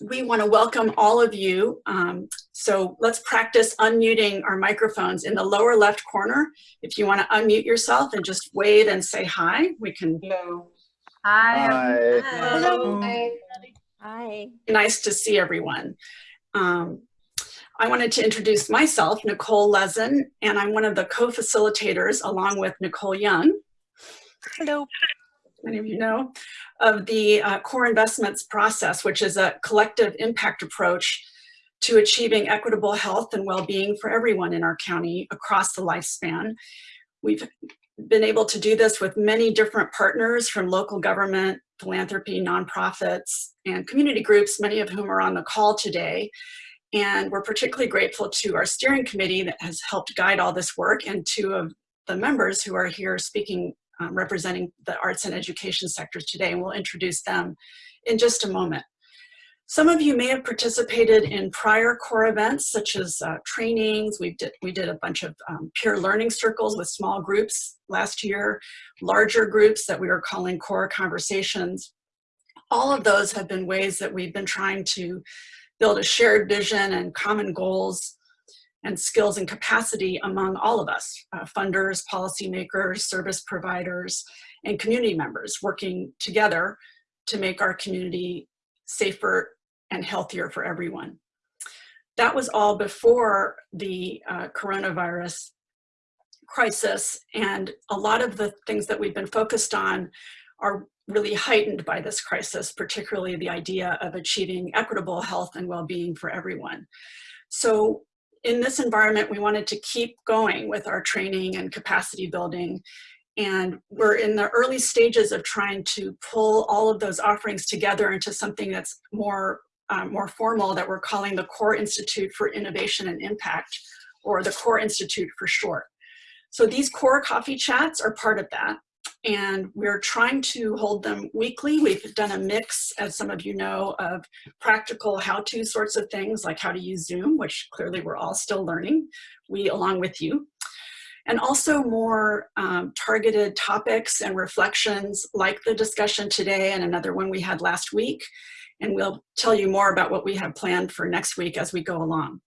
we want to welcome all of you. Um, so let's practice unmuting our microphones in the lower left corner. If you want to unmute yourself and just wave and say hi, we can. Hello. Hi. Hi. Hello. Hi. Nice to see everyone. Um, I wanted to introduce myself, Nicole Lezin, and I'm one of the co-facilitators along with Nicole Young. Hello. Many of you know, of the uh, core investments process, which is a collective impact approach to achieving equitable health and well-being for everyone in our county across the lifespan. We've been able to do this with many different partners from local government, philanthropy, nonprofits, and community groups, many of whom are on the call today. And we're particularly grateful to our steering committee that has helped guide all this work and two of the members who are here speaking um, representing the arts and education sectors today, and we'll introduce them in just a moment. Some of you may have participated in prior core events such as uh, trainings. We did, we did a bunch of um, peer learning circles with small groups last year, larger groups that we were calling core conversations. All of those have been ways that we've been trying to build a shared vision and common goals and skills and capacity among all of us, uh, funders, policymakers, service providers, and community members working together to make our community safer and healthier for everyone. That was all before the uh, coronavirus crisis and a lot of the things that we've been focused on are really heightened by this crisis, particularly the idea of achieving equitable health and well-being for everyone. So in this environment, we wanted to keep going with our training and capacity building. And we're in the early stages of trying to pull all of those offerings together into something that's more, um, more formal that we're calling the Core Institute for Innovation and Impact, or the Core Institute for short. So these core coffee chats are part of that and we're trying to hold them weekly. We've done a mix, as some of you know, of practical how-to sorts of things like how to use Zoom, which clearly we're all still learning, we along with you. And also more um, targeted topics and reflections like the discussion today and another one we had last week. And we'll tell you more about what we have planned for next week as we go along.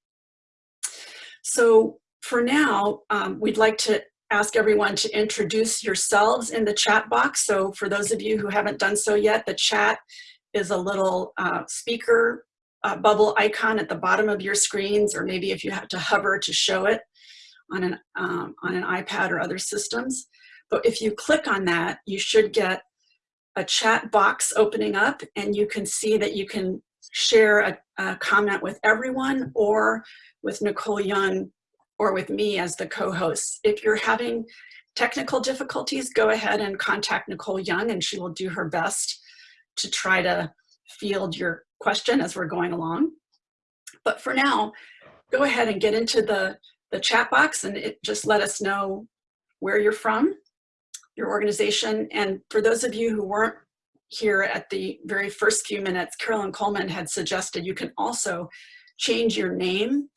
So for now, um, we'd like to ask everyone to introduce yourselves in the chat box. So for those of you who haven't done so yet, the chat is a little uh, speaker uh, bubble icon at the bottom of your screens, or maybe if you have to hover to show it on an, um, on an iPad or other systems. But if you click on that, you should get a chat box opening up and you can see that you can share a, a comment with everyone or with Nicole Young or with me as the co-host. If you're having technical difficulties, go ahead and contact Nicole Young and she will do her best to try to field your question as we're going along. But for now, go ahead and get into the, the chat box and it, just let us know where you're from, your organization. And for those of you who weren't here at the very first few minutes, Carolyn Coleman had suggested you can also change your name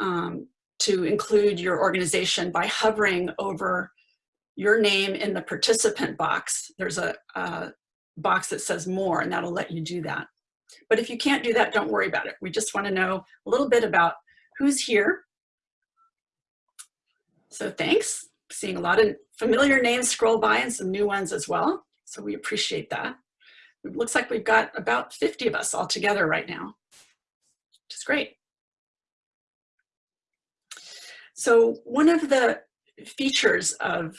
um, to include your organization by hovering over your name in the participant box. There's a, a, box that says more and that'll let you do that. But if you can't do that, don't worry about it. We just wanna know a little bit about who's here. So thanks. Seeing a lot of familiar names scroll by and some new ones as well. So we appreciate that. It looks like we've got about 50 of us all together right now, which is great. So one of the features of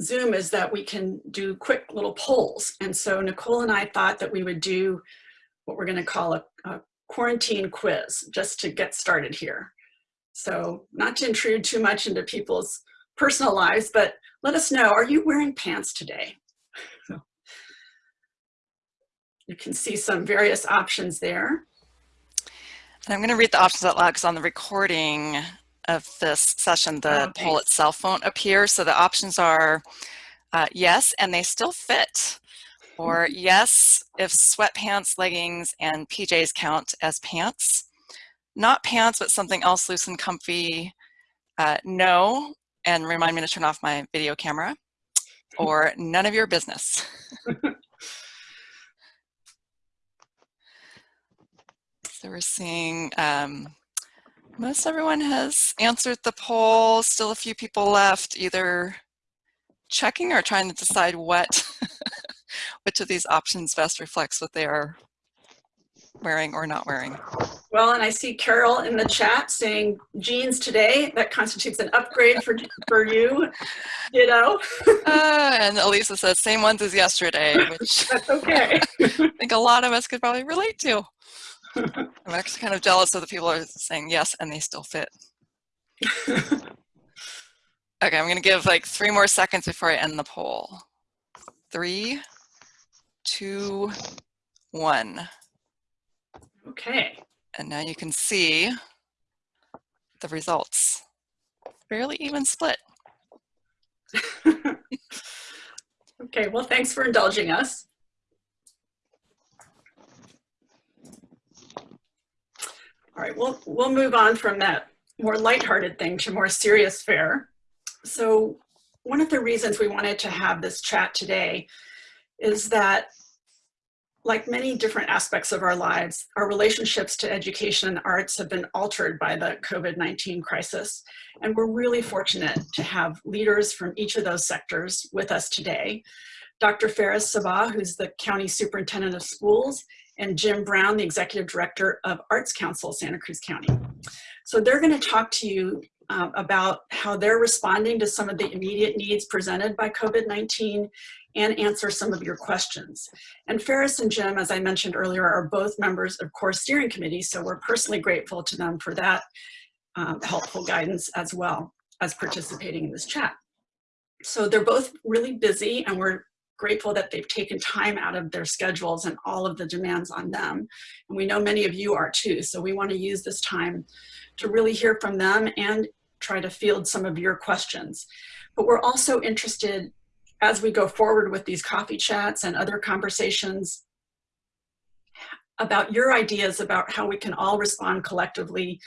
Zoom is that we can do quick little polls. And so Nicole and I thought that we would do what we're gonna call a, a quarantine quiz just to get started here. So not to intrude too much into people's personal lives, but let us know, are you wearing pants today? you can see some various options there. And I'm going to read the options out loud because on the recording, of this session, the oh, poll itself won't appear. So the options are uh, yes, and they still fit. Or yes, if sweatpants, leggings, and PJs count as pants. Not pants, but something else loose and comfy. Uh, no, and remind me to turn off my video camera. Or none of your business. So we're seeing um, most everyone has answered the poll. Still a few people left either checking or trying to decide what, which of these options best reflects what they are wearing or not wearing. Well, and I see Carol in the chat saying jeans today. That constitutes an upgrade for, for you, you know? Uh, and Elisa says same ones as yesterday, which That's okay. I think a lot of us could probably relate to. I'm actually kind of jealous of the people who are saying yes and they still fit. Okay, I'm gonna give like three more seconds before I end the poll. Three, two, one. Okay. And now you can see the results. Fairly even split. Okay, well, thanks for indulging us. All right, we'll, we'll move on from that more lighthearted thing to more serious fare. So one of the reasons we wanted to have this chat today is that like many different aspects of our lives, our relationships to education and arts have been altered by the COVID-19 crisis. And we're really fortunate to have leaders from each of those sectors with us today. Dr. Faris Sabbah, who's the County Superintendent of Schools, and Jim Brown, the Executive Director of Arts Council, Santa Cruz County. So they're gonna talk to you uh, about how they're responding to some of the immediate needs presented by COVID-19 and answer some of your questions. And Faris and Jim, as I mentioned earlier, are both members of core steering committee, so we're personally grateful to them for that um, helpful guidance as well as participating in this chat. So they're both really busy and we're grateful that they've taken time out of their schedules and all of the demands on them. And we know many of you are too, so we wanna use this time to really hear from them and try to field some of your questions. But we're also interested as we go forward with these coffee chats and other conversations about your ideas about how we can all respond collectively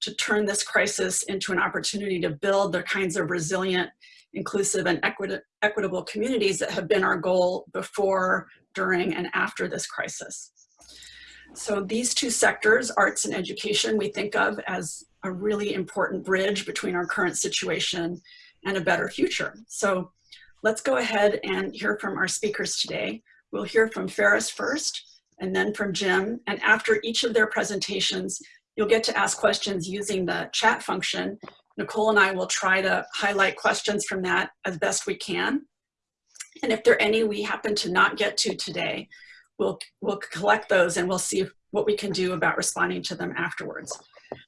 to turn this crisis into an opportunity to build the kinds of resilient, inclusive, and equit equitable communities that have been our goal before, during, and after this crisis. So these two sectors, arts and education, we think of as a really important bridge between our current situation and a better future. So let's go ahead and hear from our speakers today. We'll hear from Faris first, and then from Jim. And after each of their presentations, you'll get to ask questions using the chat function. Nicole and I will try to highlight questions from that as best we can. And if there are any we happen to not get to today, we'll, we'll collect those and we'll see what we can do about responding to them afterwards.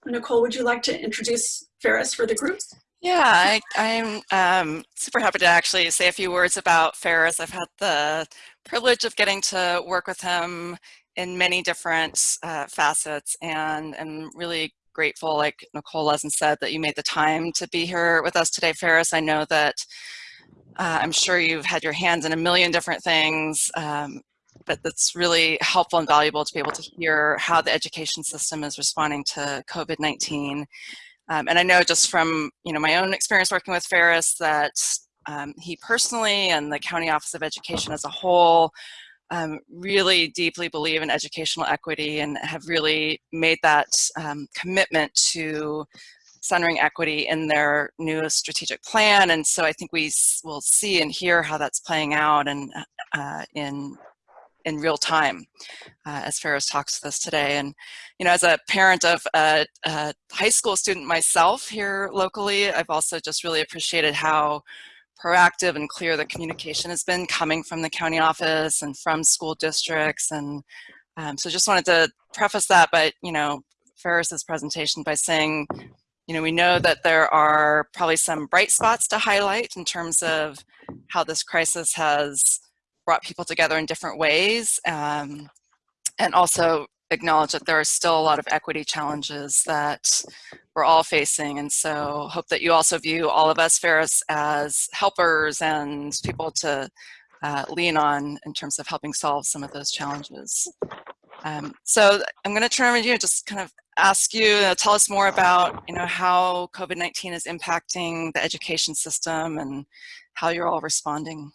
Nicole, would you like to introduce Faris for the group? Yeah, I, I'm um, super happy to actually say a few words about Faris. I've had the privilege of getting to work with him in many different uh, facets and am really grateful, like Nicole Lezin said, that you made the time to be here with us today, Faris. I know that uh, I'm sure you've had your hands in a million different things, um, but that's really helpful and valuable to be able to hear how the education system is responding to COVID-19. Um, and I know just from you know my own experience working with Faris that um, he personally and the County Office of Education as a whole um, really deeply believe in educational equity and have really made that um, commitment to centering equity in their new strategic plan. And so I think we will see and hear how that's playing out and uh, in in real time uh, as Faris talks to us today. And, you know, as a parent of a, a, high school student myself here locally, I've also just really appreciated how proactive and clear the communication has been coming from the county office and from school districts. And um, so just wanted to preface that by, you know, Faris's presentation by saying, you know, we know that there are probably some bright spots to highlight in terms of how this crisis has brought people together in different ways um, and also acknowledge that there are still a lot of equity challenges that we're all facing. And so hope that you also view all of us, Faris, as helpers and people to uh, lean on in terms of helping solve some of those challenges. Um, so I'm going to turn to you and just kind of ask you, uh, tell us more about, you know, how COVID-19 is impacting the education system and how you're all responding.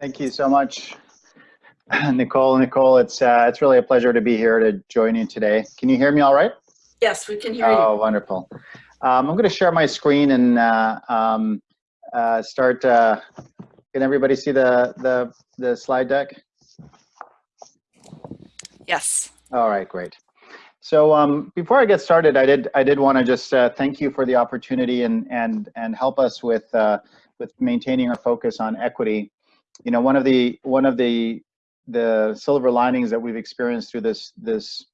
Thank you so much. Nicole, Nicole, it's uh, it's really a pleasure to be here to join you today. Can you hear me all right? Yes, we can hear you. Oh, wonderful. Um, I'm going to share my screen and uh, um, uh, start. Uh, can everybody see the, the, the slide deck? Yes. All right, great. So um, before I get started, I did I did want to just uh, thank you for the opportunity and and and help us with uh, with maintaining our focus on equity. You know, one of the one of the the silver linings that we've experienced through this this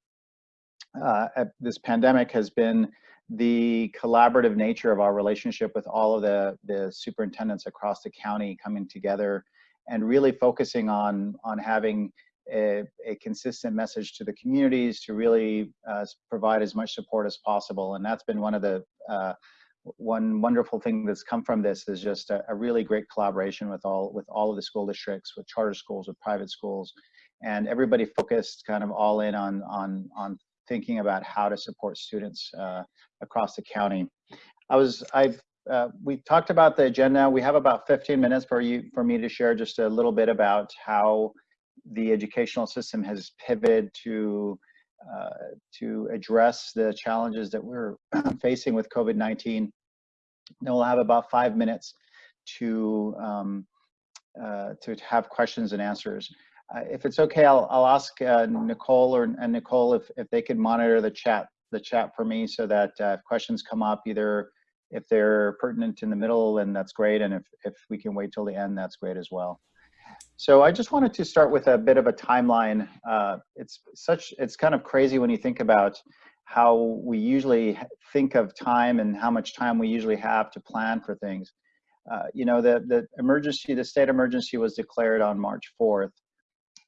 uh, this pandemic has been the collaborative nature of our relationship with all of the the superintendents across the county coming together and really focusing on on having a, a, consistent message to the communities to really uh, provide as much support as possible. And that's been one of the, uh, one wonderful thing that's come from this is just a, a, really great collaboration with all, with all of the school districts, with charter schools, with private schools, and everybody focused kind of all in on, on, on thinking about how to support students uh, across the county. I was, I've, uh, we talked about the agenda. We have about 15 minutes for you, for me to share just a little bit about how the educational system has pivoted to uh, to address the challenges that we're facing with COVID-19. Then we'll have about five minutes to um, uh, to have questions and answers. Uh, if it's okay, I'll, I'll ask uh, Nicole or and Nicole if, if they could monitor the chat the chat for me so that uh, if questions come up, either if they're pertinent in the middle, then that's great, and if, if we can wait till the end, that's great as well. So I just wanted to start with a bit of a timeline. Uh, it's such, it's kind of crazy when you think about how we usually think of time and how much time we usually have to plan for things. Uh, you know, the, the emergency, the state emergency was declared on March 4th.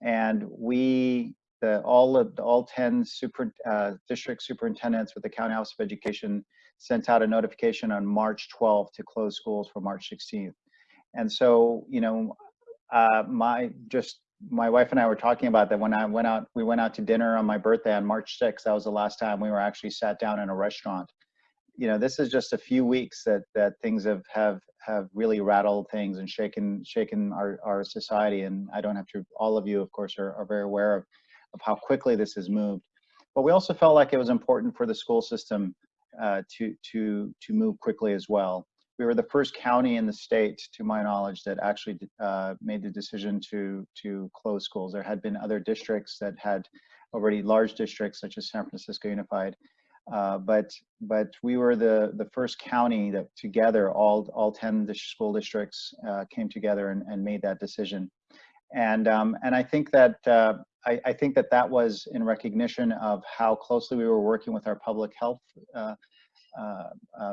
And we, the, all of the, all 10 super, uh, district superintendents with the County Office of Education sent out a notification on March 12th to close schools for March 16th. And so, you know, uh, my just my wife and I were talking about that when I went out, we went out to dinner on my birthday on March 6th. That was the last time we were actually sat down in a restaurant. You know, this is just a few weeks that that things have have have really rattled things and shaken shaken our our society. And I don't have to. All of you, of course, are, are very aware of of how quickly this has moved. But we also felt like it was important for the school system uh, to to to move quickly as well we were the first county in the state, to my knowledge, that actually uh, made the decision to to close schools. There had been other districts that had already large districts, such as San Francisco Unified, uh, but but we were the the first county that together all all 10 school districts uh, came together and, and made that decision, and um, and I think that. Uh, I, I, think that that was in recognition of how closely we were working with our public health, uh, uh,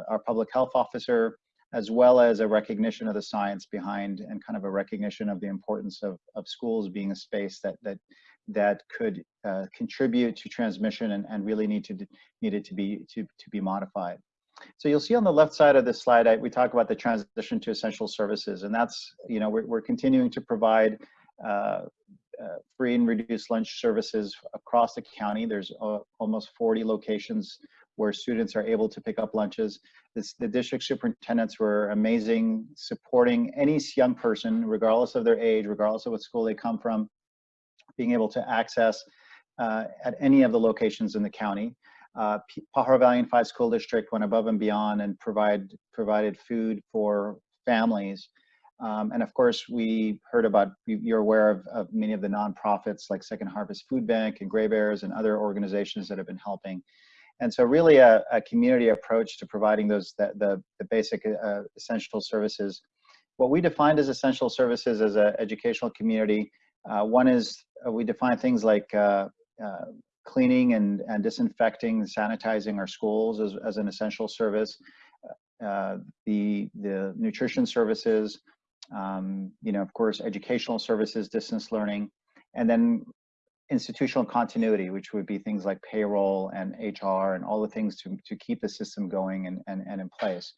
our public health officer, as well as a recognition of the science behind and kind of a recognition of the importance of, of schools being a space that that that could uh, contribute to transmission and, and really need to needed to be to, to be modified. So you'll see on the left side of this slide, I, we talk about the transition to essential services, and that's you know we're, we're continuing to provide uh, uh, free and reduced lunch services across the county. There's uh, almost 40 locations where students are able to pick up lunches. This, the district superintendents were amazing, supporting any young person, regardless of their age, regardless of what school they come from, being able to access uh, at any of the locations in the county. Uh, Pajaro Valley Unified School District went above and beyond and provide, provided food for families. Um, and of course, we heard about, you're aware of, of, many of the nonprofits like Second Harvest Food Bank and Grey Bears and other organizations that have been helping. And so really a, a community approach to providing those, the, the, the basic uh, essential services. What we defined as essential services as an educational community, one is uh, we define things like uh, uh, cleaning and, and disinfecting, sanitizing our schools as, as an essential service. Uh, the, the nutrition services, um, you know, of course, educational services, distance learning, and then institutional continuity, which would be things like payroll and HR and all the things to, to keep the system going and, and, and in place.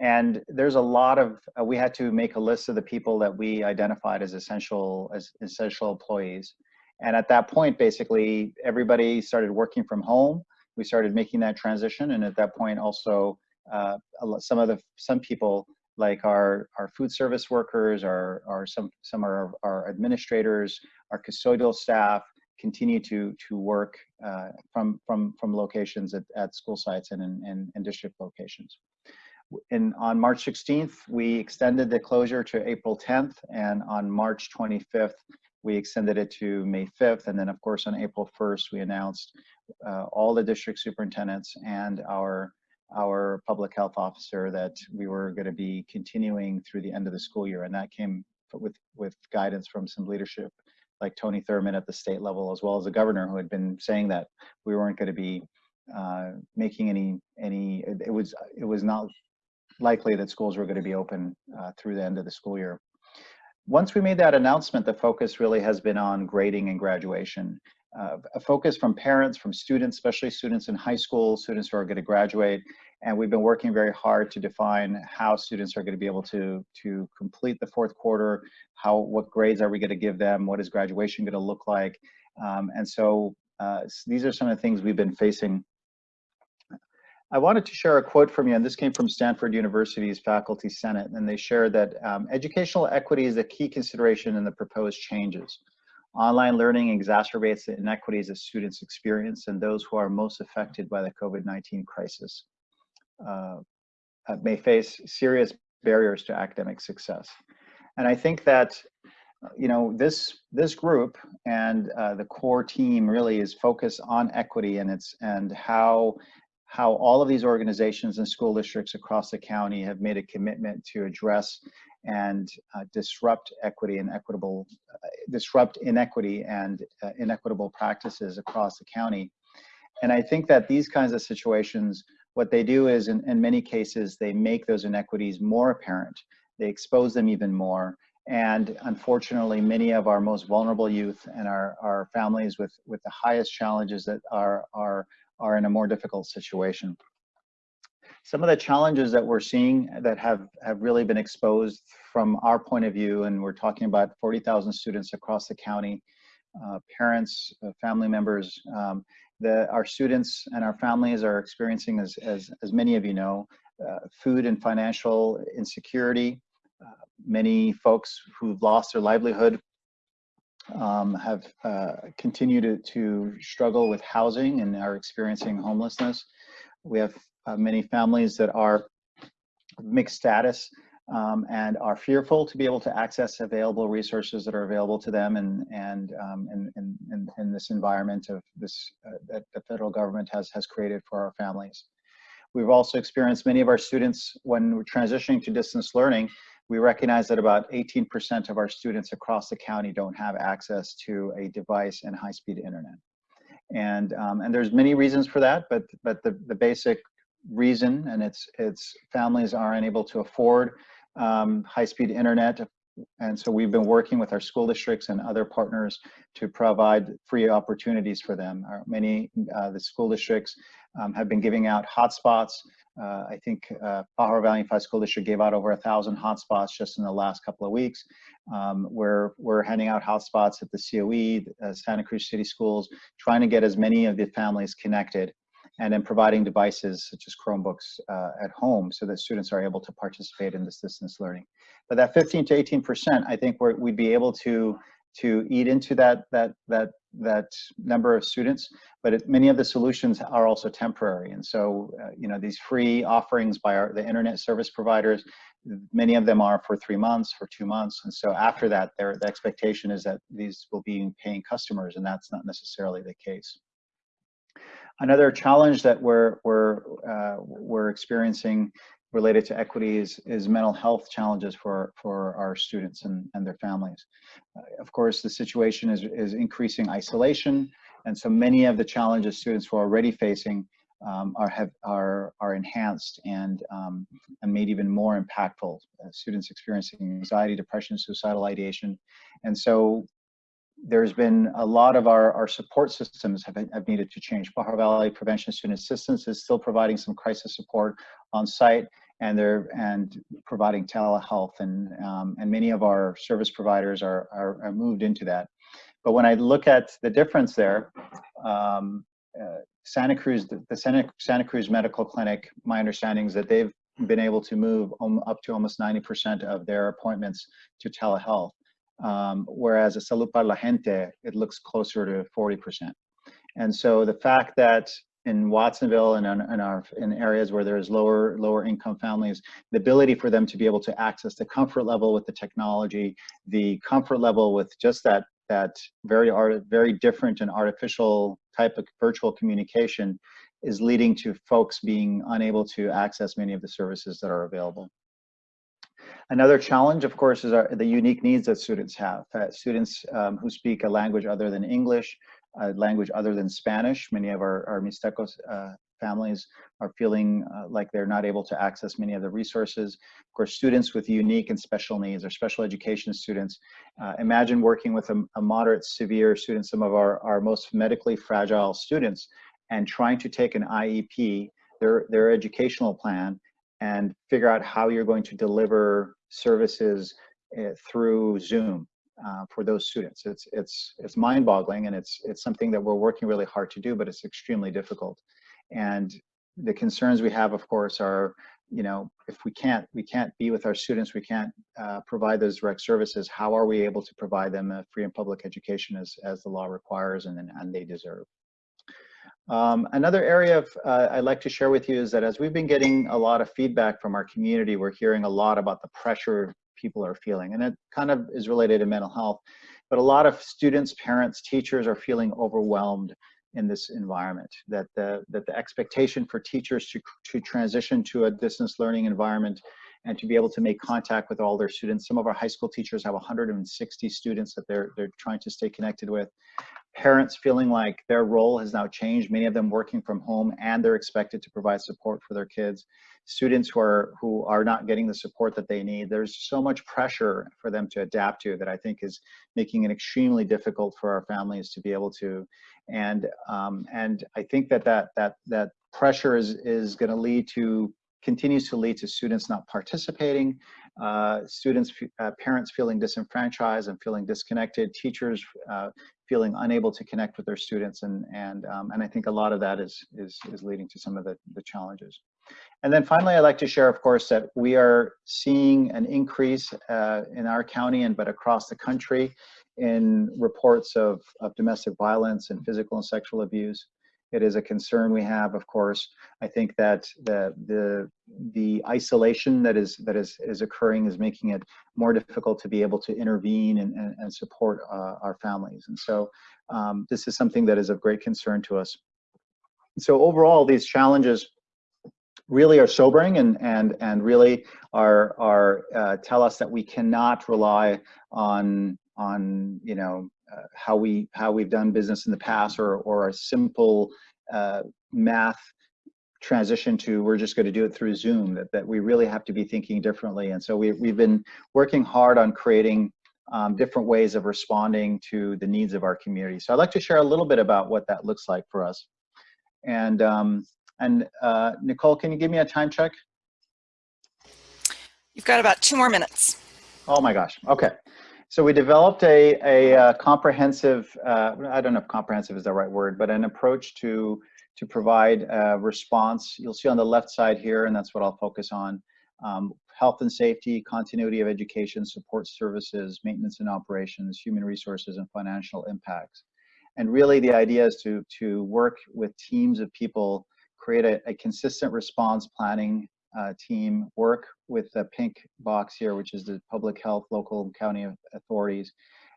And there's a lot of, uh, we had to make a list of the people that we identified as essential, as essential employees. And at that point, basically, everybody started working from home. We started making that transition. And at that point also, uh, some of the, some people like our, our food service workers, our, our some, some are our administrators, our custodial staff continue to, to work uh, from, from, from locations at, at school sites and and, in district locations. And on March 16th, we extended the closure to April 10th, and on March 25th, we extended it to May 5th, and then of course on April 1st, we announced uh, all the district superintendents and our our public health officer that we were going to be continuing through the end of the school year, and that came with with guidance from some leadership like Tony Thurmond at the state level, as well as the governor, who had been saying that we weren't going to be uh, making any any. It was it was not likely that schools were going to be open uh, through the end of the school year. Once we made that announcement, the focus really has been on grading and graduation. Uh, a focus from parents, from students, especially students in high school, students who are going to graduate, and we've been working very hard to define how students are going to be able to to complete the fourth quarter, how what grades are we going to give them, what is graduation going to look like, um, and so uh, these are some of the things we've been facing I wanted to share a quote from you, and this came from Stanford University's Faculty Senate, and they shared that um, educational equity is a key consideration in the proposed changes. Online learning exacerbates the inequities that students experience, and those who are most affected by the COVID-19 crisis uh, uh, may face serious barriers to academic success. And I think that you know this this group and uh, the core team really is focused on equity and its and how how all of these organizations and school districts across the county have made a commitment to address and uh, disrupt equity and equitable, uh, disrupt inequity and uh, inequitable practices across the county. And I think that these kinds of situations, what they do is in, in many cases, they make those inequities more apparent. They expose them even more. And unfortunately, many of our most vulnerable youth and our, our families with, with the highest challenges that are, are are in a more difficult situation. Some of the challenges that we're seeing that have, have really been exposed from our point of view, and we're talking about 40,000 students across the county, uh, parents, uh, family members, um, our students and our families are experiencing, as, as, as many of you know, uh, food and financial insecurity. Uh, many folks who've lost their livelihood um, have uh, continued to, to, struggle with housing and are experiencing homelessness. We have uh, many families that are mixed status um, and are fearful to be able to access available resources that are available to them and and um, in, in, in, this environment of this uh, that the federal government has has created for our families. We've also experienced many of our students when we're transitioning to distance learning we recognize that about 18% of our students across the county don't have access to a device and high-speed internet. And, um, and there's many reasons for that, but, but the, the basic reason, and it's, it's families are unable to afford um, high-speed internet. And so we've been working with our school districts and other partners to provide free opportunities for them. Our, many, uh, the school districts um, have been giving out hotspots uh, I think uh, Pajaro Valley Unified School District gave out over a thousand hotspots just in the last couple of weeks. Um, we're, we're handing out hotspots at the COE, uh, Santa Cruz City Schools, trying to get as many of the families connected and then providing devices such as Chromebooks uh, at home so that students are able to participate in this distance learning. But that 15 to 18%, I think we'd be able to to eat into that that that that number of students, but it, many of the solutions are also temporary. And so, uh, you know, these free offerings by our, the internet service providers, many of them are for three months, for two months. And so after that, the expectation is that these will be paying customers, and that's not necessarily the case. Another challenge that we're, we're, uh, we're experiencing related to equity is, is mental health challenges for, for our students and, and their families. Uh, of course, the situation is, is increasing isolation, and so many of the challenges students were already facing um, are, have, are, are enhanced and, um, and made even more impactful. Uh, students experiencing anxiety, depression, suicidal ideation. And so there's been a lot of our, our support systems have, have needed to change. Pajaro Valley Prevention Student Assistance is still providing some crisis support on site and they're and providing telehealth and um, and many of our service providers are, are, are moved into that. But when I look at the difference there, um, uh, Santa Cruz, the, the Santa, Santa Cruz Medical Clinic, my understanding is that they've been able to move up to almost 90% of their appointments to telehealth. Um, whereas a Salud para la Gente, it looks closer to 40%. And so the fact that in Watsonville and in, in, our in areas where there's lower lower income families, the ability for them to be able to access the comfort level with the technology, the comfort level with just that that very art very different and artificial type of virtual communication is leading to folks being unable to access many of the services that are available. Another challenge, of course, is our, the unique needs that students have. Uh, students um, who speak a language other than English, language other than Spanish. Many of our, our Mixtecos uh, families are feeling uh, like they're not able to access many of the resources. Of course, students with unique and special needs or special education students. Uh, imagine working with a, a, moderate, severe student, some of our, our most medically fragile students, and trying to take an IEP, their, their educational plan, and figure out how you're going to deliver services uh, through Zoom uh, for those students. It's it's it's mind-boggling, and it's it's something that we're working really hard to do, but it's extremely difficult. And the concerns we have, of course, are you know if we can't we can't be with our students, we can't uh, provide those direct services. How are we able to provide them a free and public education as as the law requires and and they deserve? Um, another area of, uh, I'd like to share with you is that as we've been getting a lot of feedback from our community, we're hearing a lot about the pressure people are feeling. And it kind of is related to mental health. But a lot of students, parents, teachers are feeling overwhelmed in this environment, that the, that the expectation for teachers to, to transition to a distance learning environment and to be able to make contact with all their students. Some of our high school teachers have 160 students that they're, they're trying to stay connected with parents feeling like their role has now changed, many of them working from home and they're expected to provide support for their kids. Students who are, who are not getting the support that they need. There's so much pressure for them to adapt to that I think is making it extremely difficult for our families to be able to. And, um, and I think that that, that, that pressure is, is gonna lead to continues to lead to students not participating, uh, students, uh, parents feeling disenfranchised and feeling disconnected, teachers uh, feeling unable to connect with their students, and and um, and I think a lot of that is is is leading to some of the the challenges. And then finally, I'd like to share, of course, that we are seeing an increase uh, in our county and but across the country in reports of, of domestic violence and physical and sexual abuse. It is a concern we have, of course. I think that the the the isolation that is that is is occurring is making it more difficult to be able to intervene and, and, and support uh, our families. And so um, this is something that is of great concern to us. So overall, these challenges really are sobering and and and really are are uh, tell us that we cannot rely on on you know uh, how we how we've done business in the past or or a simple uh, math transition to we're just going to do it through Zoom that, that we really have to be thinking differently and so we, we've been working hard on creating um, different ways of responding to the needs of our community so I'd like to share a little bit about what that looks like for us and um, and uh, Nicole can you give me a time check You've got about two more minutes. Oh my gosh. Okay. So we developed a, a uh, comprehensive, uh, I don't know if comprehensive is the right word, but an approach to, to provide a response. You'll see on the left side here, and that's what I'll focus on. Um, health and safety, continuity of education, support services, maintenance and operations, human resources, and financial impacts. And really the idea is to, to work with teams of people, create a, a consistent response planning uh, team work with the pink box here, which is the public health, local and county authorities,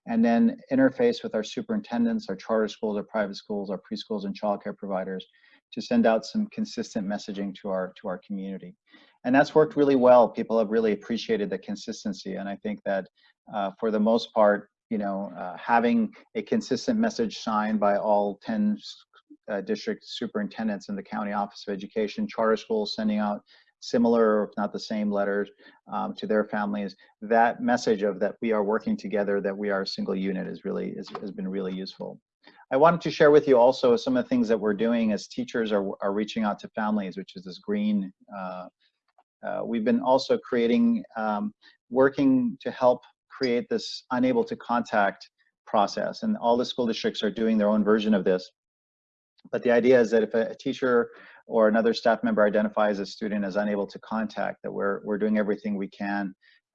and then interface with our superintendents, our charter schools, our private schools, our preschools and childcare providers to send out some consistent messaging to our to our community. And that's worked really well. People have really appreciated the consistency. And I think that uh, for the most part, you know, uh, having a consistent message signed by all 10 uh, district superintendents in the county office of education, charter schools sending out similar, if not the same letters um, to their families, that message of that we are working together, that we are a single unit is really, is, has been really useful. I wanted to share with you also some of the things that we're doing as teachers are, are reaching out to families, which is this green. Uh, uh, we've been also creating, um, working to help create this unable to contact process and all the school districts are doing their own version of this But the idea is that if a, teacher or another staff member identifies a student as unable to contact, that we're, we're doing everything we can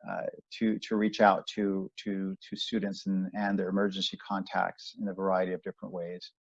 uh, to, to reach out to, to, to students and, and their emergency contacts in a variety of different ways.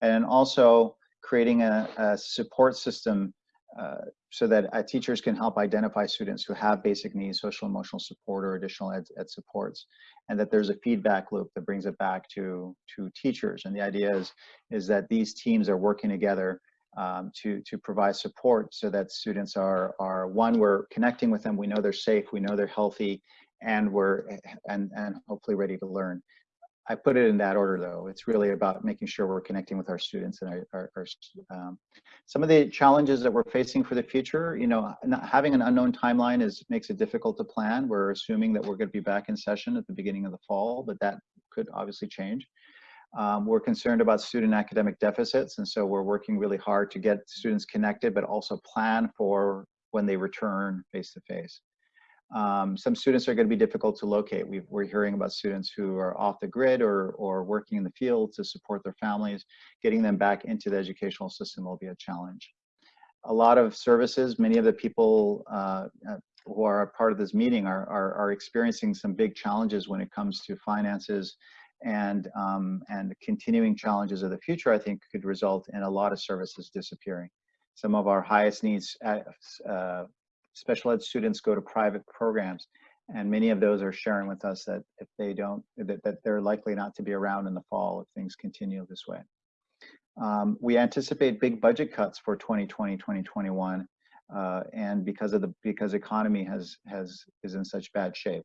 And also creating a, a support system uh, so that uh, teachers can help identify students who have basic needs, social emotional support or additional ed, ed, supports, and that there's a feedback loop that brings it back to, to teachers. And the idea is, is that these teams are working together um, to, to provide support so that students are, are, one, we're connecting with them, we know they're safe, we know they're healthy, and we're, and, and hopefully ready to learn. I put it in that order though. It's really about making sure we're connecting with our students and our, our, our um, some of the challenges that we're facing for the future, you know, having an unknown timeline is makes it difficult to plan. We're assuming that we're going to be back in session at the beginning of the fall, but that could obviously change. Um, we're concerned about student academic deficits, and so we're working really hard to get students connected, but also plan for when they return face to face. Um, some students are going to be difficult to locate. we are hearing about students who are off the grid or, or working in the field to support their families. Getting them back into the educational system will be a challenge. A lot of services, many of the people uh, uh who are a part of this meeting are, are, are, experiencing some big challenges when it comes to finances and, um, and continuing challenges of the future, I think could result in a lot of services disappearing. Some of our highest needs uh, uh special ed students go to private programs and many of those are sharing with us that if they don't that, that they're likely not to be around in the fall if things continue this way. Um, we anticipate big budget cuts for 2020 2021 uh, and because of the because economy has has is in such bad shape.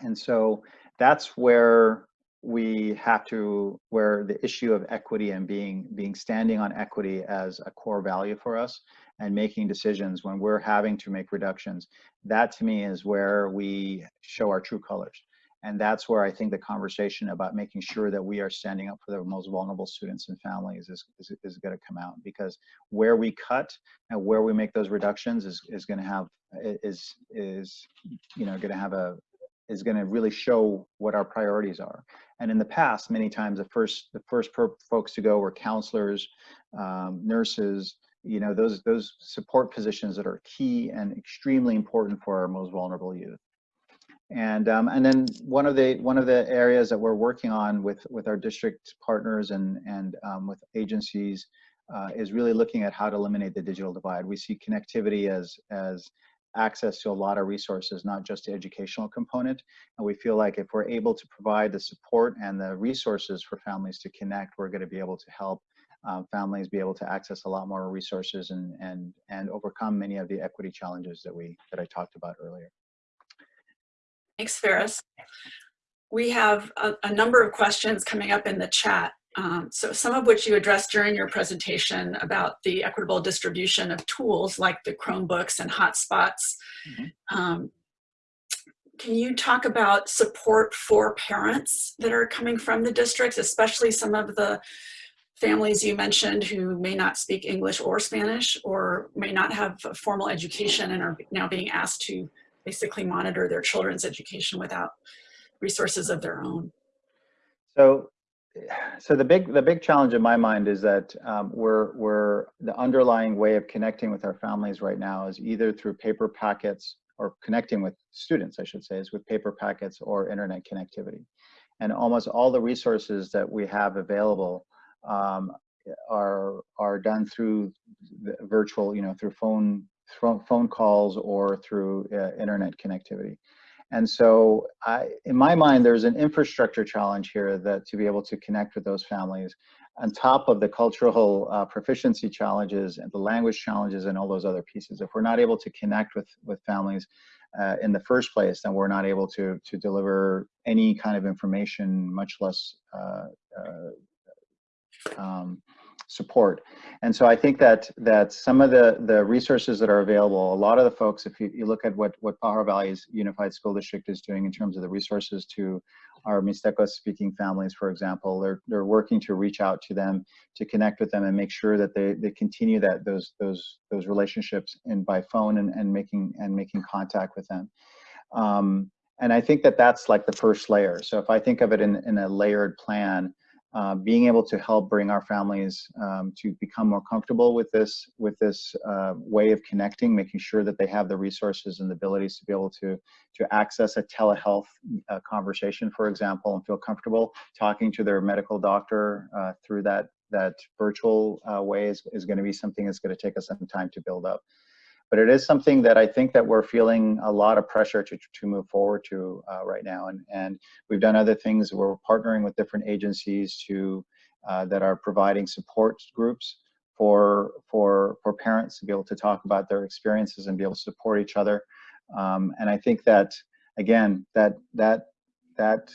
And so that's where we have to where the issue of equity and being being standing on equity as a core value for us and making decisions when we're having to make reductions that to me is where we show our true colors and that's where i think the conversation about making sure that we are standing up for the most vulnerable students and families is, is, is going to come out because where we cut and where we make those reductions is, is going to have is is you know going to have a is going to really show what our priorities are. And in the past, many times the first the first folks to go were counselors, um, nurses, you know, those those support positions that are key and extremely important for our most vulnerable youth. And um, and then one of the one of the areas that we're working on with with our district partners and and um, with agencies uh, is really looking at how to eliminate the digital divide. We see connectivity as as access to a lot of resources, not just the educational component. And we feel like if we're able to provide the support and the resources for families to connect, we're going to be able to help um, families be able to access a lot more resources and, and, and overcome many of the equity challenges that, we, that I talked about earlier. Thanks, Faris. We have a, a number of questions coming up in the chat. Um, so some of which you addressed during your presentation about the equitable distribution of tools like the Chromebooks and hotspots. Mm -hmm. um, can you talk about support for parents that are coming from the districts, especially some of the families you mentioned who may not speak English or Spanish or may not have a formal education and are now being asked to basically monitor their children's education without resources of their own? So so the big the big challenge in my mind is that um, we're we're the underlying way of connecting with our families right now is either through paper packets or connecting with students I should say is with paper packets or internet connectivity and almost all the resources that we have available um, are are done through virtual you know through phone phone calls or through uh, internet connectivity and so I, in my mind, there's an infrastructure challenge here that to be able to connect with those families on top of the cultural uh, proficiency challenges and the language challenges and all those other pieces. If we're not able to connect with, with families uh, in the first place, then we're not able to, to deliver any kind of information, much less uh, uh um, support. And so I think that that some of the the resources that are available, a lot of the folks, if you, you look at what what Pajaro Valley's Unified School District is doing in terms of the resources to our Mixteco speaking families, for example, they're they're working to reach out to them, to connect with them, and make sure that they they continue that those those those relationships in by phone and and making and making contact with them. Um, and I think that that's like the first layer. So if I think of it in in a layered plan, uh, being able to help bring our families um, to become more comfortable with this with this uh, way of connecting, making sure that they have the resources and the abilities to be able to to access a telehealth uh, conversation, for example, and feel comfortable talking to their medical doctor uh, through that that virtual uh, way is, is going to be something that's going to take us some time to build up but it is something that I think that we're feeling a lot of pressure to, to move forward to uh, right now. And, and we've done other things. We're partnering with different agencies to uh, that are providing support groups for, for, for parents to be able to talk about their experiences and be able to support each other. Um, and I think that, again, that, that, that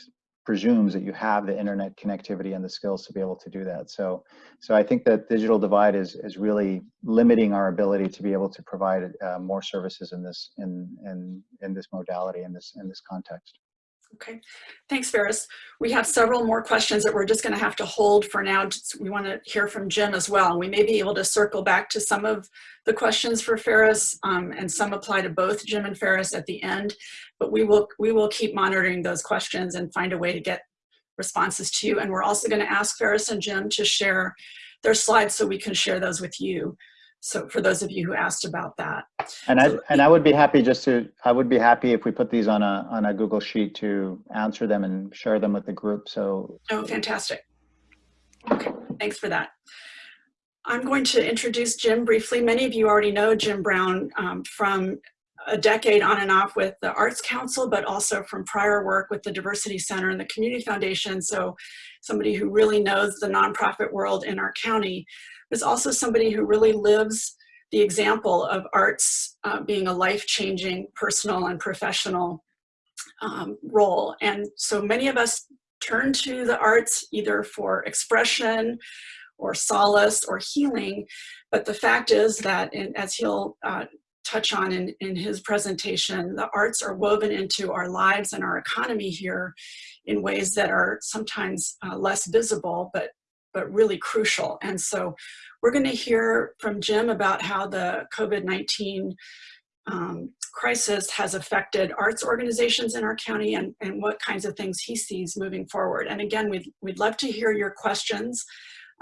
presumes that you have the internet connectivity and the skills to be able to do that. So, so I think that digital divide is is really limiting our ability to be able to provide uh, more services in this in in in this modality in this in this context. Okay, thanks, Faris. We have several more questions that we're just going to have to hold for now. We want to hear from Jim as well. We may be able to circle back to some of the questions for Faris, um, and some apply to both Jim and Faris at the end. But we will we will keep monitoring those questions and find a way to get responses to you. And we're also going to ask Faris and Jim to share their slides so we can share those with you. So for those of you who asked about that. And I and I would be happy just to I would be happy if we put these on a on a Google sheet to answer them and share them with the group. So Oh, fantastic. Okay, thanks for that. I'm going to introduce Jim briefly. Many of you already know Jim Brown um, from a decade on and off with the Arts Council, but also from prior work with the Diversity Center and the Community Foundation. So somebody who really knows the nonprofit world in our county is also somebody who really lives the example of arts uh, being a life-changing personal and professional um, role. And so many of us turn to the arts either for expression or solace or healing. But the fact is that, in, as he'll uh, touch on in, in his presentation, the arts are woven into our lives and our economy here in ways that are sometimes uh, less visible, but, but really crucial. And so we're gonna hear from Jim about how the COVID-19 um, crisis has affected arts organizations in our county and, and what kinds of things he sees moving forward. And again, we'd, we'd love to hear your questions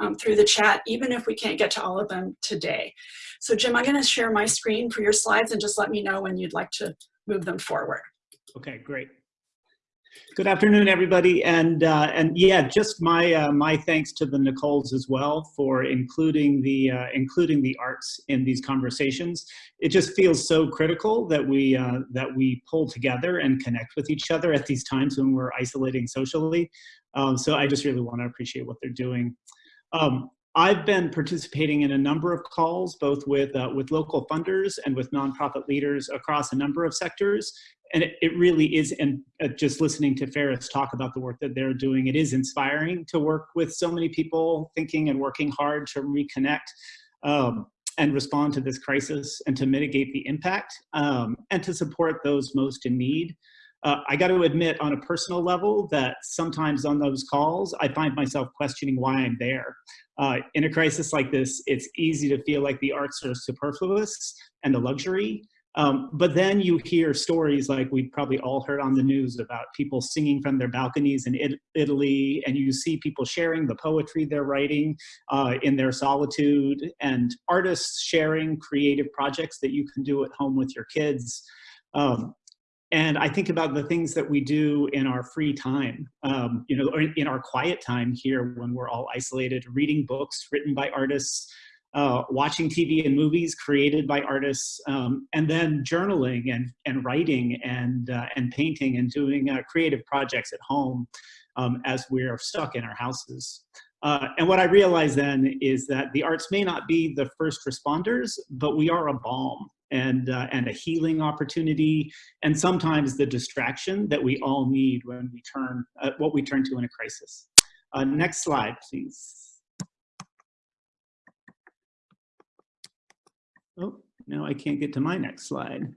um, through the chat, even if we can't get to all of them today. So Jim, I'm gonna share my screen for your slides and just let me know when you'd like to move them forward. Okay, great. Good afternoon, everybody, and uh, and yeah, just my uh, my thanks to the Nicoles as well for including the uh, including the arts in these conversations. It just feels so critical that we uh, that we pull together and connect with each other at these times when we're isolating socially. Um, so I just really want to appreciate what they're doing. Um, I've been participating in a number of calls, both with, uh, with local funders and with nonprofit leaders across a number of sectors. And it, it really is, and uh, just listening to Faris talk about the work that they're doing, it is inspiring to work with so many people thinking and working hard to reconnect um, and respond to this crisis and to mitigate the impact um, and to support those most in need. Uh, I got to admit on a personal level that sometimes on those calls, I find myself questioning why I'm there. Uh, in a crisis like this, it's easy to feel like the arts are superfluous and a luxury. Um, but then you hear stories like we've probably all heard on the news about people singing from their balconies in it Italy, and you see people sharing the poetry they're writing uh, in their solitude, and artists sharing creative projects that you can do at home with your kids. Um, and I think about the things that we do in our free time, um, you know, in our quiet time here when we're all isolated, reading books written by artists, uh, watching TV and movies created by artists, um, and then journaling and, and writing and, uh, and painting and doing uh, creative projects at home um, as we're stuck in our houses. Uh, and what I realize then is that the arts may not be the first responders, but we are a balm and, uh, and a healing opportunity, and sometimes the distraction that we all need when we turn, uh, what we turn to in a crisis. Next slide, please. Oh, now I can't get to my next slide.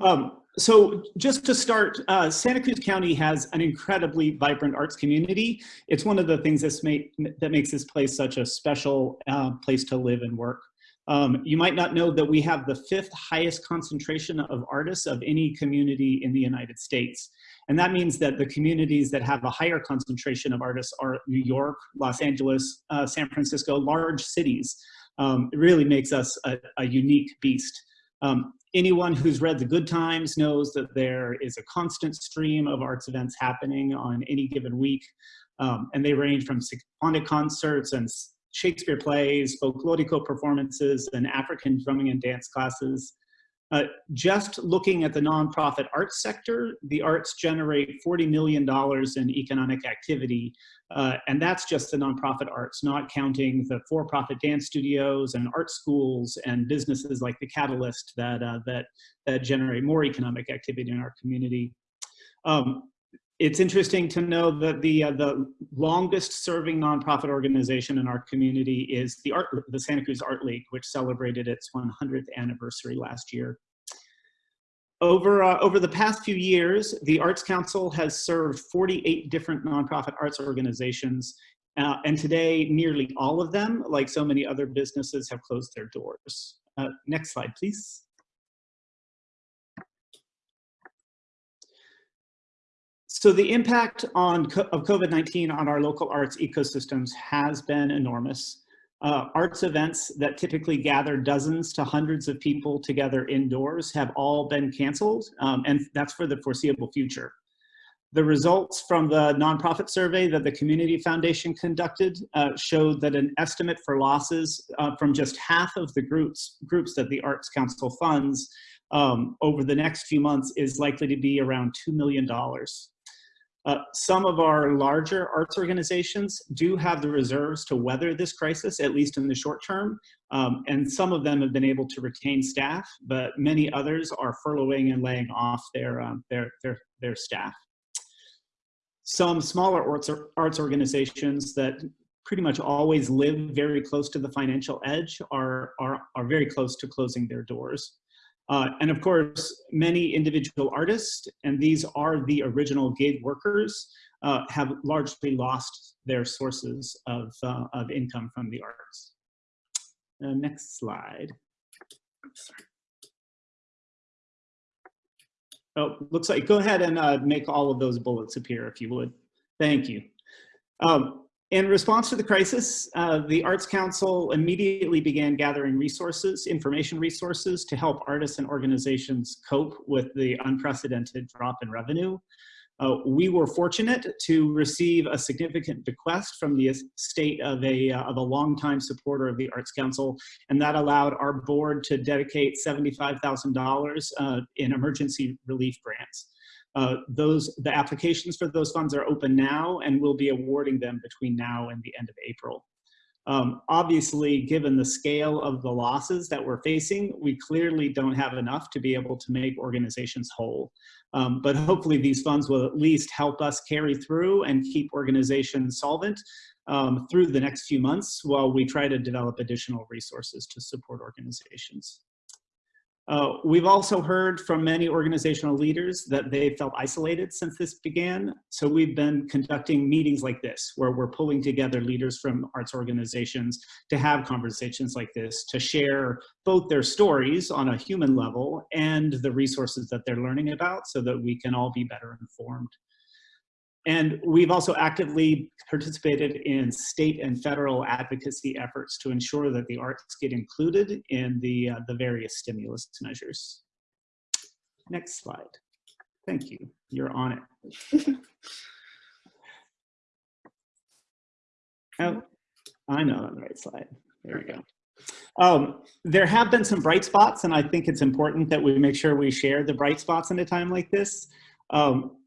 Um, so just to start, uh, Santa Cruz County has an incredibly vibrant arts community. It's one of the things that's made, that makes this place such a special uh, place to live and work. Um, you might not know that we have the fifth highest concentration of artists of any community in the United States. And that means that the communities that have a higher concentration of artists are New York, Los Angeles, uh, San Francisco, large cities. Um, it really makes us a, a unique beast. Um, anyone who's read The Good Times knows that there is a constant stream of arts events happening on any given week. Um, and they range from symphonic concerts and Shakespeare plays, folklorico performances, and African drumming and dance classes. Uh, just looking at the nonprofit arts sector, the arts generate $40 million in economic activity, uh, and that's just the nonprofit arts, not counting the for-profit dance studios and art schools and businesses like the Catalyst that, uh, that, that generate more economic activity in our community. Um, it's interesting to know that the uh, the longest serving nonprofit organization in our community is the art the Santa Cruz Art League, which celebrated its 100th anniversary last year. Over, uh, over the past few years, the Arts Council has served 48 different nonprofit arts organizations, uh, and today nearly all of them, like so many other businesses, have closed their doors. Uh, next slide, please. So the impact on of COVID-19 on our local arts ecosystems has been enormous. Uh, arts events that typically gather dozens to hundreds of people together indoors have all been canceled, um, and that's for the foreseeable future. The results from the nonprofit survey that the Community Foundation conducted uh, showed that an estimate for losses uh, from just half of the groups, groups that the Arts Council funds um, over the next few months is likely to be around $2 million. Uh, some of our larger arts organizations do have the reserves to weather this crisis, at least in the short term, um, and some of them have been able to retain staff, but many others are furloughing and laying off their, um, their, their, their staff. Some smaller arts, arts organizations that pretty much always live very close to the financial edge are, are, are very close to closing their doors. Uh, and of course, many individual artists, and these are the original gig workers, uh, have largely lost their sources of, uh, of income from the arts. Uh, next slide. Oh, looks like, go ahead and uh, make all of those bullets appear if you would. Thank you. Um, in response to the crisis, uh, the Arts Council immediately began gathering resources, information resources to help artists and organizations cope with the unprecedented drop in revenue. Uh, we were fortunate to receive a significant bequest from the estate of a, uh, of a longtime supporter of the Arts Council, and that allowed our board to dedicate $75,000 uh, in emergency relief grants. Uh, those the applications for those funds are open now and we'll be awarding them between now and the end of April. Um, obviously, given the scale of the losses that we're facing, we clearly don't have enough to be able to make organizations whole. Um, but hopefully these funds will at least help us carry through and keep organizations solvent um, through the next few months while we try to develop additional resources to support organizations. Uh, we've also heard from many organizational leaders that they felt isolated since this began. So we've been conducting meetings like this, where we're pulling together leaders from arts organizations to have conversations like this, to share both their stories on a human level and the resources that they're learning about so that we can all be better informed. And we've also actively participated in state and federal advocacy efforts to ensure that the arts get included in the, uh, the various stimulus measures. Next slide. Thank you. You're on it. oh, I know on the right slide. There we go. Um, there have been some bright spots, and I think it's important that we make sure we share the bright spots in a time like this. Um,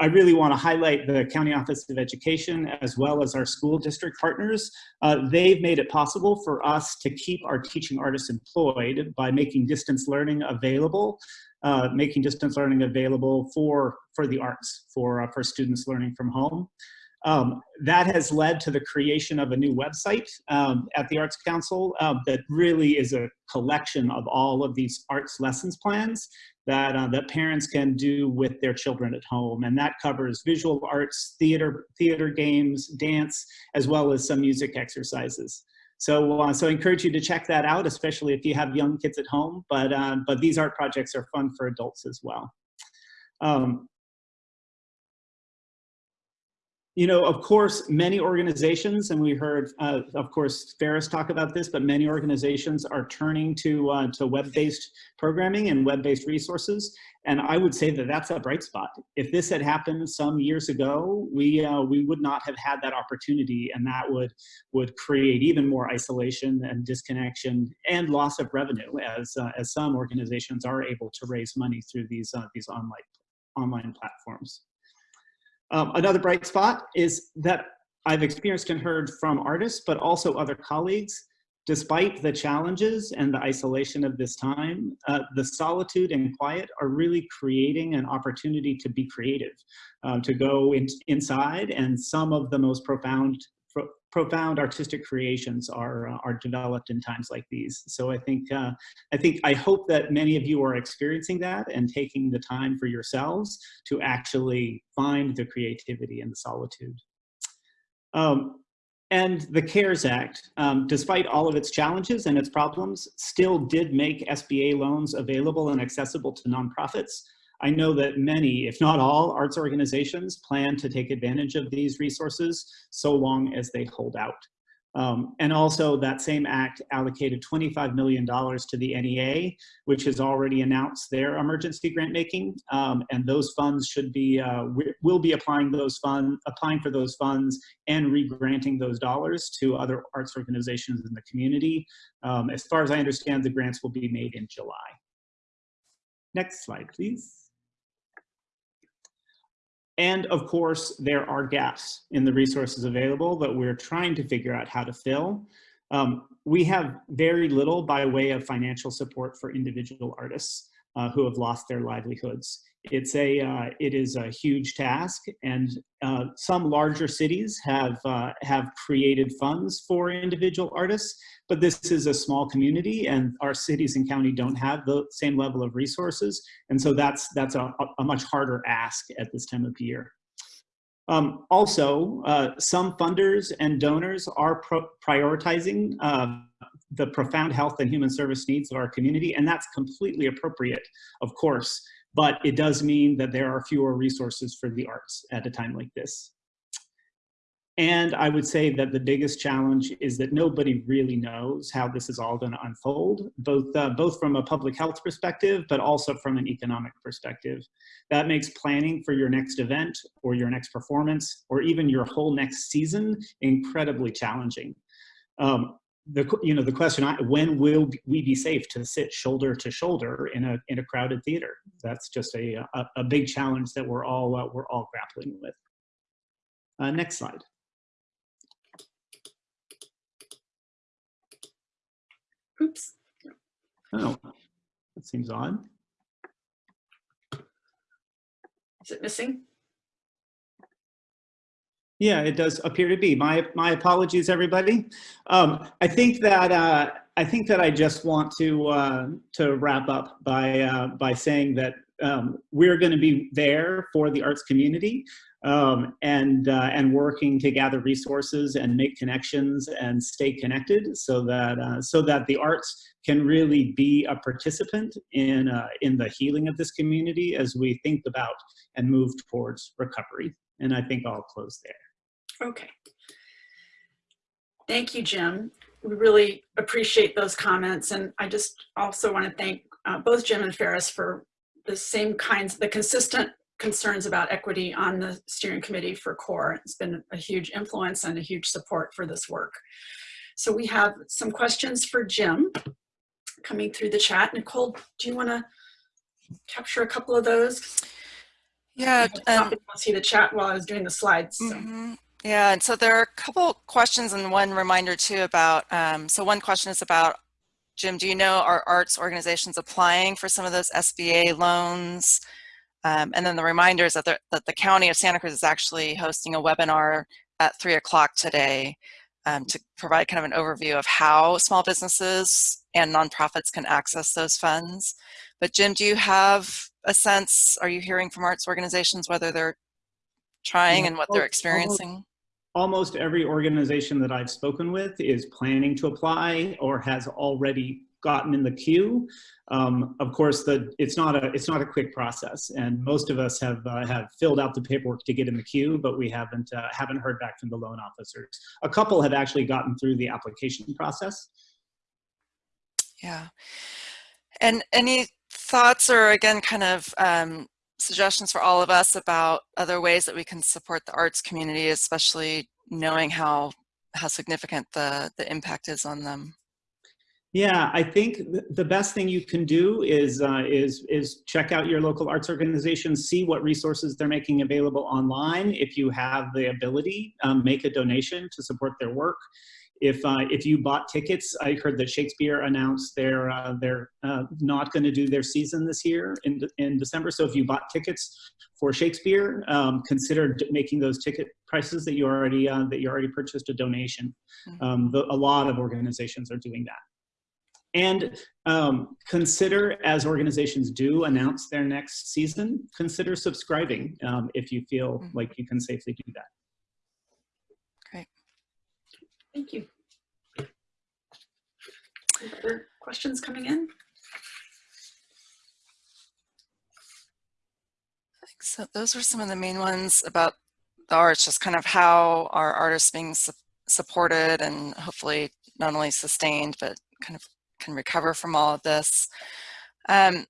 I really want to highlight the County Office of Education as well as our school district partners. Uh, they've made it possible for us to keep our teaching artists employed by making distance learning available, uh, making distance learning available for, for the arts, for, uh, for students learning from home. Um, that has led to the creation of a new website um, at the Arts Council uh, that really is a collection of all of these arts lessons plans that, uh, that parents can do with their children at home. And that covers visual arts, theater, theater games, dance, as well as some music exercises. So, uh, so I encourage you to check that out, especially if you have young kids at home. But, uh, but these art projects are fun for adults as well. Um, you know, of course, many organizations, and we heard, uh, of course, Faris talk about this, but many organizations are turning to, uh, to web-based programming and web-based resources. And I would say that that's a bright spot. If this had happened some years ago, we, uh, we would not have had that opportunity and that would, would create even more isolation and disconnection and loss of revenue as, uh, as some organizations are able to raise money through these, uh, these online, online platforms. Um, another bright spot is that I've experienced and heard from artists, but also other colleagues, despite the challenges and the isolation of this time, uh, the solitude and quiet are really creating an opportunity to be creative, um, to go in, inside, and some of the most profound pro profound artistic creations are uh, are developed in times like these. So I think uh, I think I hope that many of you are experiencing that and taking the time for yourselves to actually find the creativity and the solitude. Um, and the CARES Act, um, despite all of its challenges and its problems, still did make SBA loans available and accessible to nonprofits. I know that many, if not all, arts organizations plan to take advantage of these resources so long as they hold out. Um, and also that same act allocated $25 million to the NEA, which has already announced their emergency grant making. Um, and those funds should be, uh, will be applying those funds, applying for those funds and re-granting those dollars to other arts organizations in the community. Um, as far as I understand, the grants will be made in July. Next slide, please. And of course, there are gaps in the resources available that we're trying to figure out how to fill. Um, we have very little by way of financial support for individual artists uh, who have lost their livelihoods. It's a, uh, it is a huge task and uh, some larger cities have, uh, have created funds for individual artists, but this is a small community and our cities and county don't have the same level of resources. And so that's, that's a, a much harder ask at this time of year. Um, also, uh, some funders and donors are prioritizing uh, the profound health and human service needs of our community, and that's completely appropriate, of course but it does mean that there are fewer resources for the arts at a time like this. And I would say that the biggest challenge is that nobody really knows how this is all going to unfold, both, uh, both from a public health perspective, but also from an economic perspective. That makes planning for your next event or your next performance or even your whole next season incredibly challenging. Um, the you know the question when will we be safe to sit shoulder to shoulder in a in a crowded theater? That's just a a, a big challenge that we're all uh, we're all grappling with. Uh, next slide. Oops. Oh that seems odd. Is it missing yeah, it does appear to be. My my apologies, everybody. Um, I think that uh, I think that I just want to uh, to wrap up by uh, by saying that um, we're going to be there for the arts community um, and uh, and working to gather resources and make connections and stay connected so that uh, so that the arts can really be a participant in uh, in the healing of this community as we think about and move towards recovery. And I think I'll close there. Okay. Thank you, Jim. We really appreciate those comments. And I just also want to thank uh, both Jim and Faris for the same kinds, the consistent concerns about equity on the steering committee for CORE. It's been a huge influence and a huge support for this work. So we have some questions for Jim coming through the chat. Nicole, do you want to capture a couple of those? Yeah. I um, see the chat while I was doing the slides. So. Mm -hmm. Yeah, and so there are a couple questions and one reminder too about, um, so one question is about, Jim, do you know are arts organizations applying for some of those SBA loans? Um, and then the reminder is that the, that the County of Santa Cruz is actually hosting a webinar at three o'clock today um, to provide kind of an overview of how small businesses and nonprofits can access those funds. But Jim, do you have a sense, are you hearing from arts organizations whether they're trying and what they're experiencing? almost every organization that I've spoken with is planning to apply or has already gotten in the queue. Um, of course, the, it's not a it's not a quick process, and most of us have uh, have filled out the paperwork to get in the queue, but we haven't uh, haven't heard back from the loan officers. A couple have actually gotten through the application process. Yeah. And any thoughts or again, kind of um, suggestions for all of us about other ways that we can support the arts community, especially knowing how how significant the the impact is on them? Yeah, I think th- the best thing you can do is uh, is is check out your local arts organizations, see what resources they're making available online. If you have the ability, um, make a donation to support their work. If uh, if you bought tickets, I heard that Shakespeare announced they're uh, they're uh, not going to do their season this year in de- in December. So if you bought tickets for Shakespeare, um, consider making those ticket prices that you already uh, that you already purchased a donation. Mhm. Um, the, a lot of organizations are doing that. And um, consider, as organizations do announce their next season, consider subscribing um, if you feel Mhm. like you can safely do that. Thank you. Other questions coming in? So those were some of the main ones about the arts, just kind of how our artists being su supported and hopefully not only sustained, but kind of can recover from all of this. Um,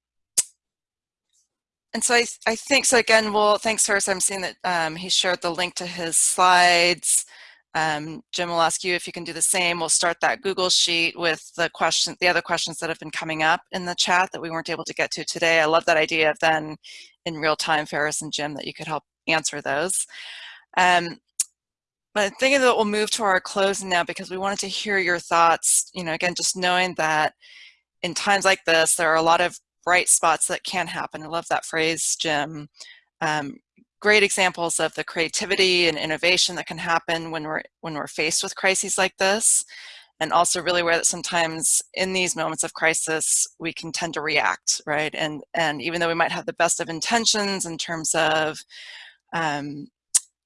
and so I, I think, so again, well, thanks first. I'm seeing that um, he shared the link to his slides. Um, Jim will ask you if you can do the same. We'll start that Google sheet with the question, the other questions that have been coming up in the chat that we weren't able to get to today. I love that idea of then in real time, Faris and Jim, that you could help answer those. Um, but I'm thinking that we'll move to our closing now because we wanted to hear your thoughts, you know, again, just knowing that in times like this, there are a lot of bright spots that can happen. I love that phrase, Jim. Um, great examples of the creativity and innovation that can happen when we're when we're faced with crises like this and also really aware that sometimes in these moments of crisis we can tend to react right? And and even though we might have the best of intentions in terms of um,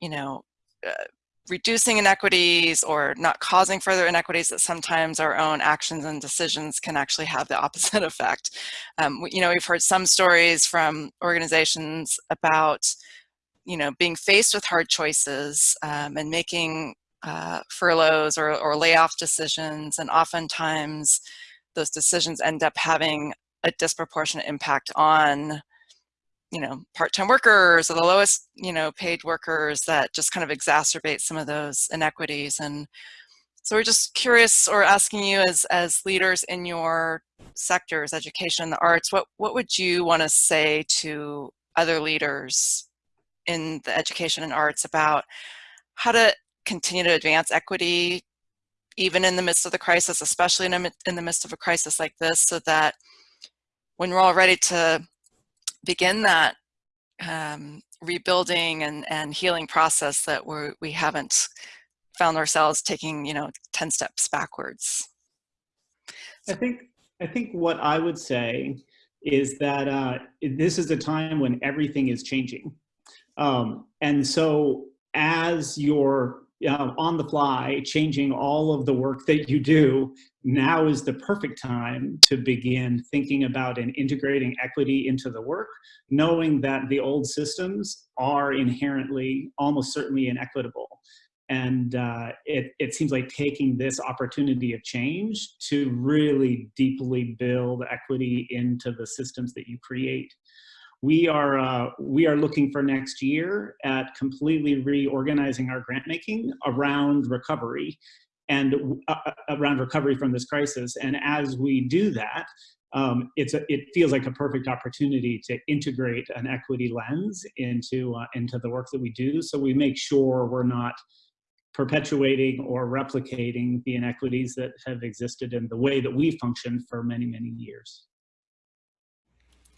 you know uh, reducing inequities or not causing further inequities that sometimes our own actions and decisions can actually have the opposite effect. Um, you know we've heard some stories from organizations about you know, being faced with hard choices um, and making uh, furloughs or, or layoff decisions, and oftentimes those decisions end up having a disproportionate impact on, you know, part-time workers or the lowest, you know, paid workers that just kind of exacerbate some of those inequities. And so we're just curious or asking you as, as leaders in your sectors, education, and the arts, what, what would you want to say to other leaders in the education and arts about how to continue to advance equity even in the midst of the crisis, especially in, a, in the midst of a crisis like this, so that when we're all ready to begin that um, rebuilding and, and healing process that we're, we haven't found ourselves taking, you know, 10 steps backwards. I think I think what I would say is that uh, this is a time when everything is changing. Um, and so as you're uh, on the fly changing all of the work that you do, now is the perfect time to begin thinking about and integrating equity into the work, knowing that the old systems are inherently almost certainly inequitable. And uh, it, it seems like taking this opportunity of change to really deeply build equity into the systems that you create we are uh, we are looking for next year at completely reorganizing our grant making around recovery and uh, around recovery from this crisis. And as we do that, um, it's a, it feels like a perfect opportunity to integrate an equity lens into uh, into the work that we do. So we make sure we're not perpetuating or replicating the inequities that have existed in the way that we functioned for many many years.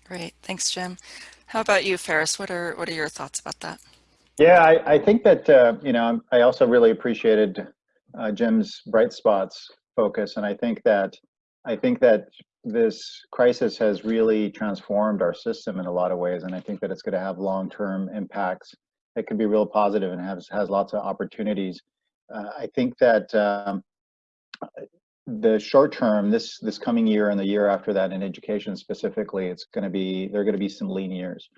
Great, thanks, Jim. How about you, Faris? What are what are your thoughts about that? Yeah, I, I think that uh, you know I also really appreciated uh, Jim's bright spots focus, and I think that I think that this crisis has really transformed our system in a lot of ways, and I think that it's going to have long-term impacts that could be real positive and has has lots of opportunities. Uh, I think that um, the short term, this this coming year and the year after that in education specifically, it's going to be there are going to be some lean years,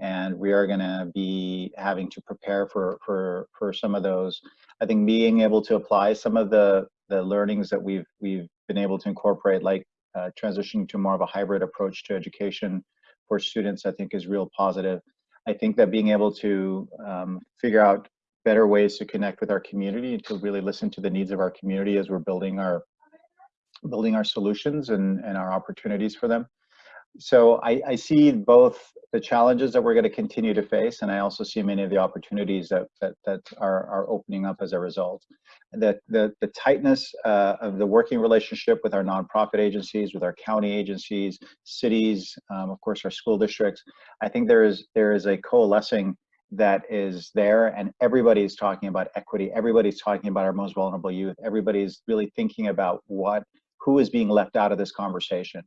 and we are going to be having to prepare for for for some of those. I think being able to apply some of the the learnings that we've we've been able to incorporate, like uh, transitioning to more of a hybrid approach to education for students, I think is real positive. I think that being able to um, figure out better ways to connect with our community to really listen to the needs of our community as we're building our building our solutions and, and our opportunities for them. So I, I see both the challenges that we're going to continue to face, and I also see many of the opportunities that that, that are, are opening up as a result. That the, the tightness uh, of the working relationship with our nonprofit agencies, with our county agencies, cities, um, of course, our school districts. I think there is there is a coalescing that is there and everybody's talking about equity everybody's talking about our most vulnerable youth everybody's really thinking about what who is being left out of this conversation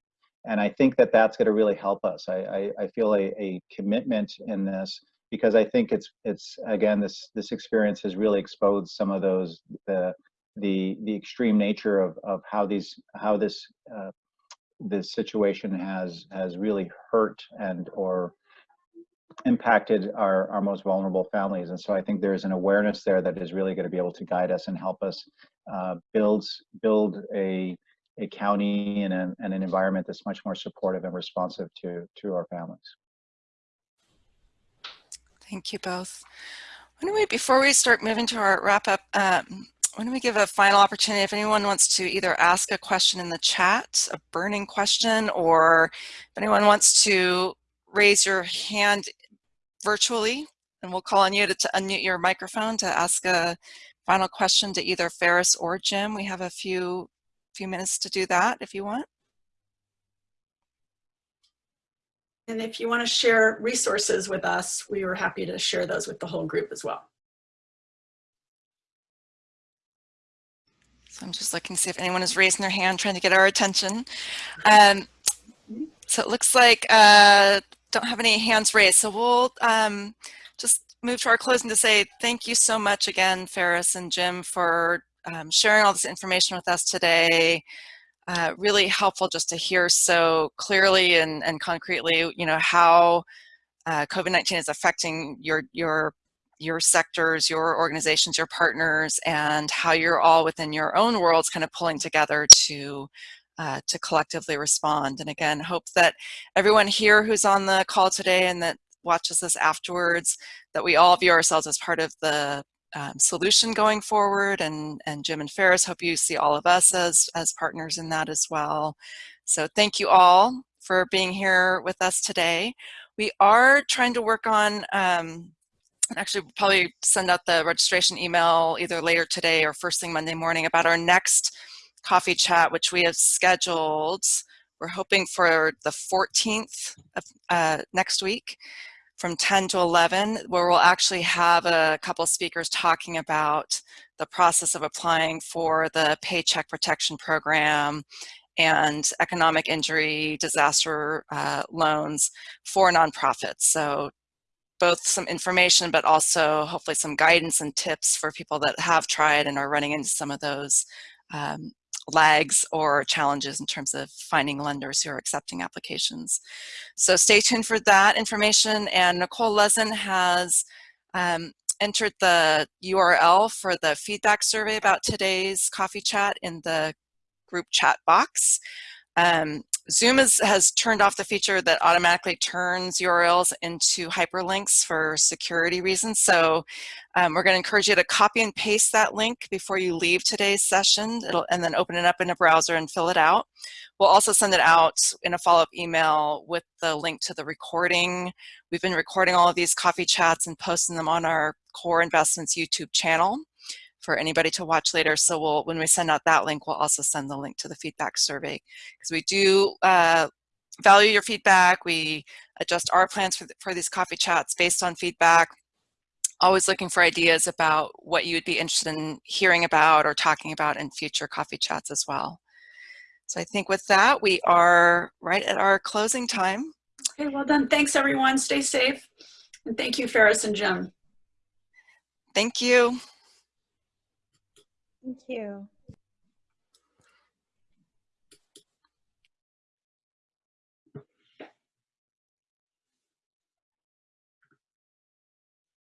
and i think that that's going to really help us i i, I feel a, a commitment in this because i think it's it's again this this experience has really exposed some of those the the the extreme nature of of how these how this uh, this situation has has really hurt and or impacted our, our most vulnerable families. And so I think there's an awareness there that is really going to be able to guide us and help us uh, build, build a, a county and, a, and an environment that's much more supportive and responsive to, to our families. Thank you both. We, before we start moving to our wrap up, um, why don't we give a final opportunity if anyone wants to either ask a question in the chat, a burning question, or if anyone wants to raise your hand virtually, and we'll call on you to, to unmute your microphone to ask a final question to either Faris or Jim. We have a few few minutes to do that if you want. And if you want to share resources with us, we are happy to share those with the whole group as well. So I'm just looking to see if anyone is raising their hand, trying to get our attention. Um, so it looks like uh, don't have any hands raised. So we'll um, just move to our closing to say thank you so much again, Faris and Jim, for um, sharing all this information with us today. Uh, really helpful just to hear so clearly and, and concretely, you know, how uh, COVID-19 is affecting your, your, your sectors, your organizations, your partners, and how you're all within your own worlds kind of pulling together to uh, to collectively respond. And again, hope that everyone here who's on the call today and that watches this afterwards, that we all view ourselves as part of the um, solution going forward. And, and Jim and Faris, hope you see all of us as, as partners in that as well. So thank you all for being here with us today. We are trying to work on um, actually probably send out the registration email either later today or first thing Monday morning about our next coffee chat, which we have scheduled. We're hoping for the 14th of uh, next week from 10 to 11, where we'll actually have a couple speakers talking about the process of applying for the Paycheck Protection Program and economic injury disaster uh, loans for nonprofits. So both some information, but also hopefully some guidance and tips for people that have tried and are running into some of those um, lags or challenges in terms of finding lenders who are accepting applications. So stay tuned for that information. And Nicole Lezin has um, entered the URL for the feedback survey about today's coffee chat in the group chat box. Um, Zoom is, has turned off the feature that automatically turns URLs into hyperlinks for security reasons. So um, we're going to encourage you to copy and paste that link before you leave today's session It'll, and then open it up in a browser and fill it out. We'll also send it out in a follow-up email with the link to the recording. We've been recording all of these coffee chats and posting them on our Core Investments YouTube channel for anybody to watch later. So we'll, when we send out that link, we'll also send the link to the feedback survey because we do uh, value your feedback. We adjust our plans for, for these coffee chats based on feedback. Always looking for ideas about what you would be interested in hearing about or talking about in future coffee chats as well. So I think with that, we are right at our closing time. Okay, well done. Thanks everyone. Stay safe. And thank you, Faris and Jim. Thank you. Thank you.